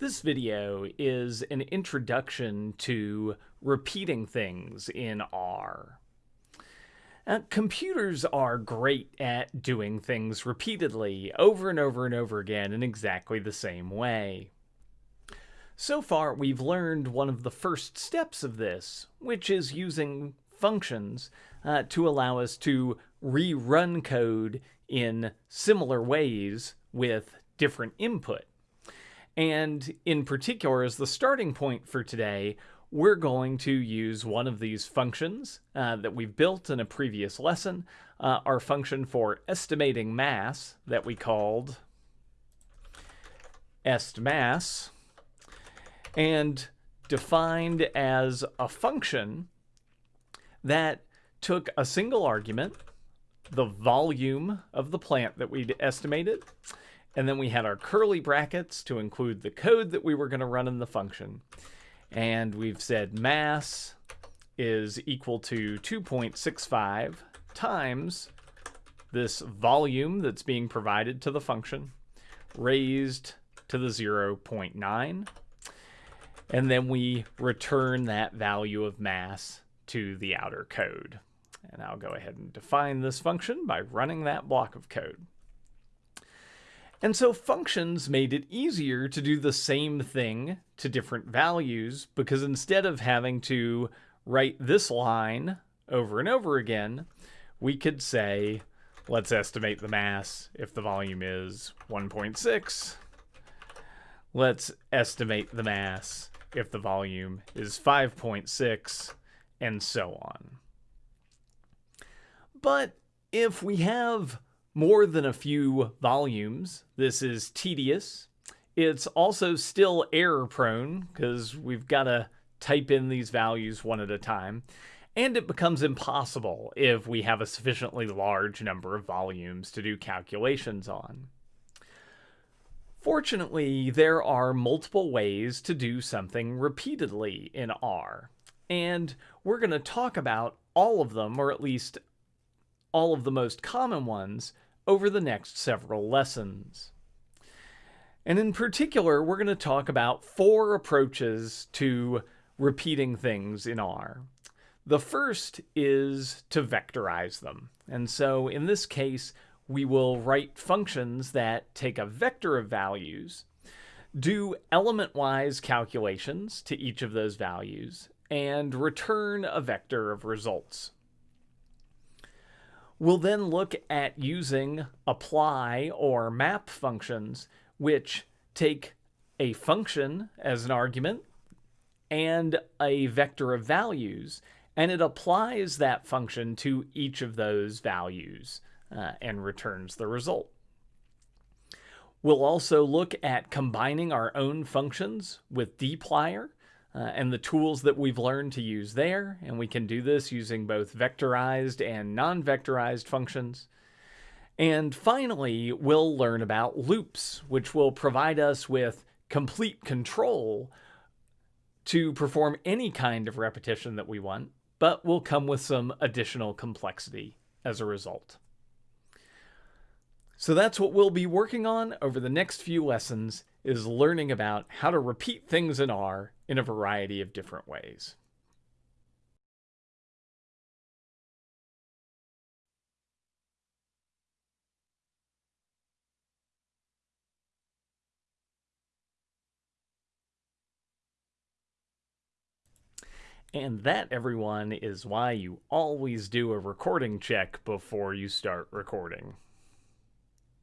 This video is an introduction to repeating things in R. Uh, computers are great at doing things repeatedly, over and over and over again in exactly the same way. So far, we've learned one of the first steps of this, which is using functions uh, to allow us to rerun code in similar ways with different input. And in particular, as the starting point for today, we're going to use one of these functions uh, that we've built in a previous lesson, uh, our function for estimating mass that we called estmass, and defined as a function that took a single argument, the volume of the plant that we'd estimated, and then we had our curly brackets to include the code that we were going to run in the function. And we've said mass is equal to 2.65 times this volume that's being provided to the function raised to the 0.9. And then we return that value of mass to the outer code. And I'll go ahead and define this function by running that block of code. And so functions made it easier to do the same thing to different values because instead of having to write this line over and over again, we could say, let's estimate the mass if the volume is 1.6. Let's estimate the mass if the volume is 5.6, and so on. But if we have more than a few volumes. This is tedious. It's also still error prone because we've got to type in these values one at a time. And it becomes impossible if we have a sufficiently large number of volumes to do calculations on. Fortunately, there are multiple ways to do something repeatedly in R. And we're going to talk about all of them, or at least all of the most common ones, over the next several lessons. And in particular, we're going to talk about four approaches to repeating things in R. The first is to vectorize them. And so in this case, we will write functions that take a vector of values, do element-wise calculations to each of those values, and return a vector of results. We'll then look at using apply or map functions, which take a function as an argument and a vector of values, and it applies that function to each of those values uh, and returns the result. We'll also look at combining our own functions with dplyr uh, and the tools that we've learned to use there. And we can do this using both vectorized and non-vectorized functions. And finally, we'll learn about loops, which will provide us with complete control to perform any kind of repetition that we want, but will come with some additional complexity as a result. So that's what we'll be working on over the next few lessons is learning about how to repeat things in R in a variety of different ways. And that, everyone, is why you always do a recording check before you start recording.